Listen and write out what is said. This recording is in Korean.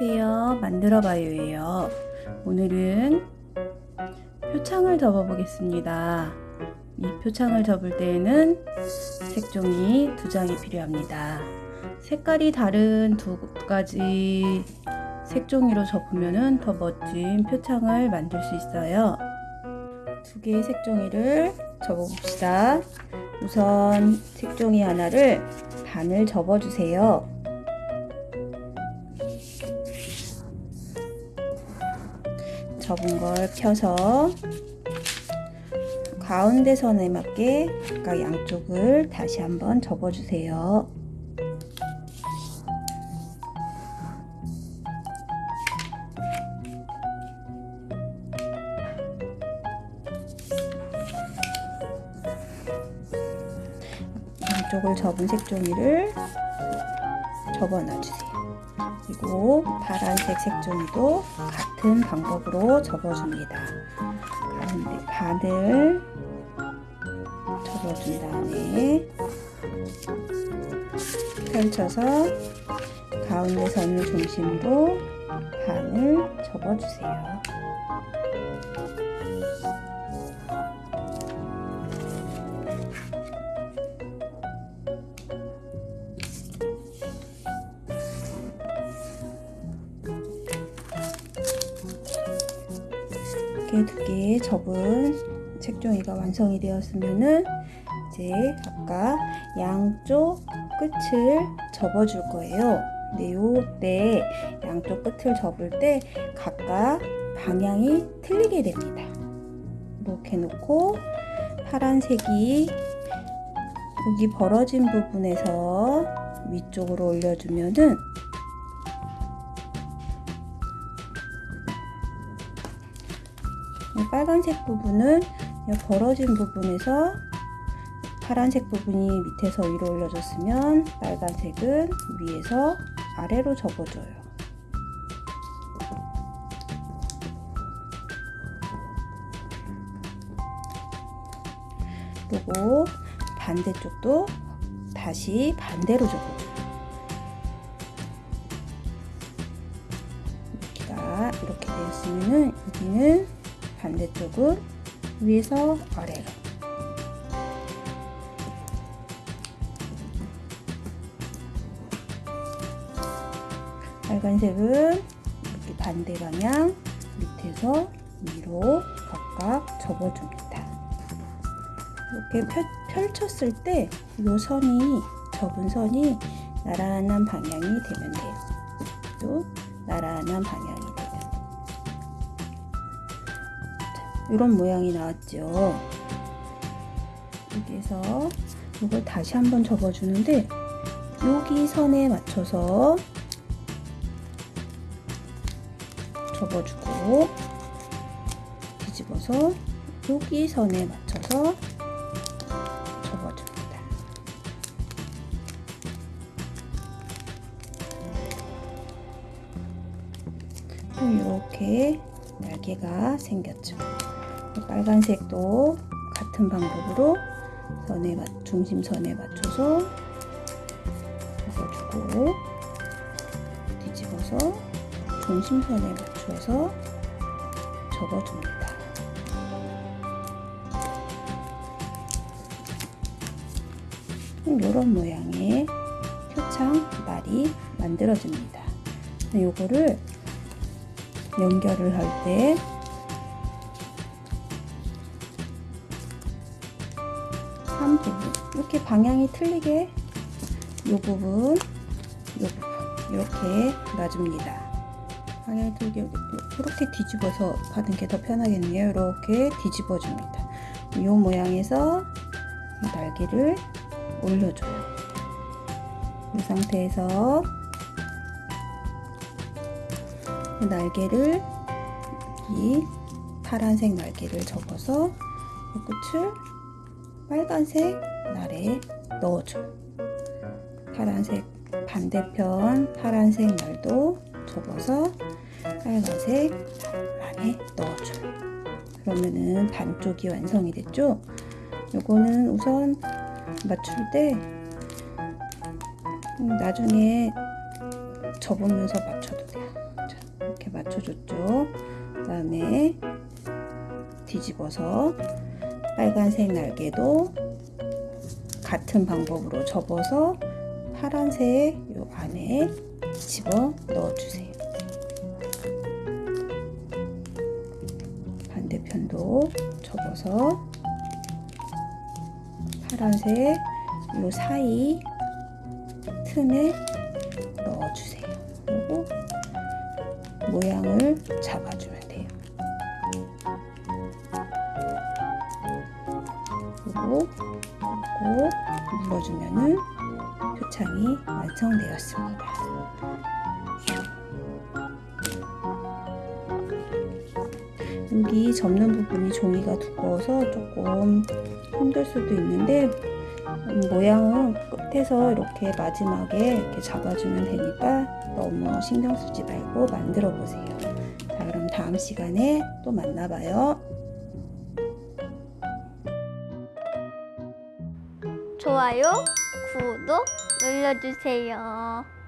안녕하세요. 만들어봐요예요. 오늘은 표창을 접어 보겠습니다. 이 표창을 접을 때에는 색종이 두 장이 필요합니다. 색깔이 다른 두 가지 색종이로 접으면 더 멋진 표창을 만들 수 있어요. 두 개의 색종이를 접어 봅시다. 우선 색종이 하나를 반을 접어 주세요. 접은 걸 펴서 가운데 선에 맞게 각각 양쪽을 다시 한번 접어주세요. 양쪽을 접은 색종이를 접어 놔주세요. 그리고 파란색 색종이도 같은 방법으로 접어줍니다. 가운데 반을 접어준 다음에 펼쳐서 가운데 선을 중심으로 반을 접어주세요. 이렇게 두개 접은 색종이가 완성이 되었으면은 이제 아까 양쪽 끝을 접어 줄 거예요. 근데 요때 양쪽 끝을 접을 때 각각 방향이 틀리게 됩니다. 이렇게 놓고 파란색이 여기 벌어진 부분에서 위쪽으로 올려주면은 빨간색 부분은 벌어진 부분에서 파란색 부분이 밑에서 위로 올려졌으면 빨간색은 위에서 아래로 접어줘요. 그리고 반대쪽도 다시 반대로 접어줘요. 이렇게 되었으면은 여기는 반대쪽은 위에서 아래로 빨간색은 이렇게 반대 방향 밑에서 위로 각각 접어줍니다. 이렇게 펼, 펼쳤을 때 이 선이 접은 선이 나란한 방향이 되면 돼요. 또 나란한 방향 이런 모양이 나왔죠. 여기에서 이걸 다시 한번 접어주는데 여기 선에 맞춰서 접어주고 뒤집어서 여기 선에 맞춰서 접어줍니다. 이렇게 날개가 생겼죠. 빨간색도 같은 방법으로 선에 중심선에 맞춰서 접어주고 뒤집어서 중심선에 맞춰서 접어줍니다. 이런 모양의 표창 말이 만들어집니다. 요거를 연결을 할때 한 부분 이렇게 방향이 틀리게 이 부분 이 부분 이렇게 놔줍니다. 방향이 틀리게 이렇게 뒤집어서 가는 게더 편하겠네요. 이렇게 뒤집어 줍니다. 이 모양에서 날개를 올려줘요. 이 상태에서 날개를 이 파란색 날개를 접어서 이 끝을 빨간색 날에 넣어줘요. 파란색 반대편 파란색 날도 접어서 빨간색 안에 넣어줘요. 그러면은 반쪽이 완성이 됐죠? 요거는 우선 맞출 때 나중에 접으면서 맞춰도 돼요. 맞춰줬죠. 그 다음에 뒤집어서 빨간색 날개도 같은 방법으로 접어서 파란색 요 안에 집어 넣어주세요. 반대편도 접어서 파란색 요 사이 틈에 넣어주세요. 그리고 모양을 잡아주면 그리고 꼭 눌러주면은 표창이 완성되었습니다. 여기 접는 부분이 종이가 두꺼워서 조금 힘들 수도 있는데 음, 모양은 끝에서 이렇게 마지막에 이렇게 잡아주면 되니까 너무 신경 쓰지 말고 만들어 보세요. 자, 그럼 다음 시간에 또 만나봐요. 좋아요, 구독 눌러주세요.